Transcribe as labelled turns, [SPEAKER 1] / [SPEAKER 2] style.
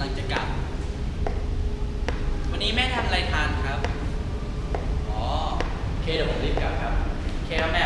[SPEAKER 1] ำลังจะกลับ วันนี้แม่ทำอะไรทานครับ อ๋อเคเดี๋ยวผมรีบกลับครับเคครับแม่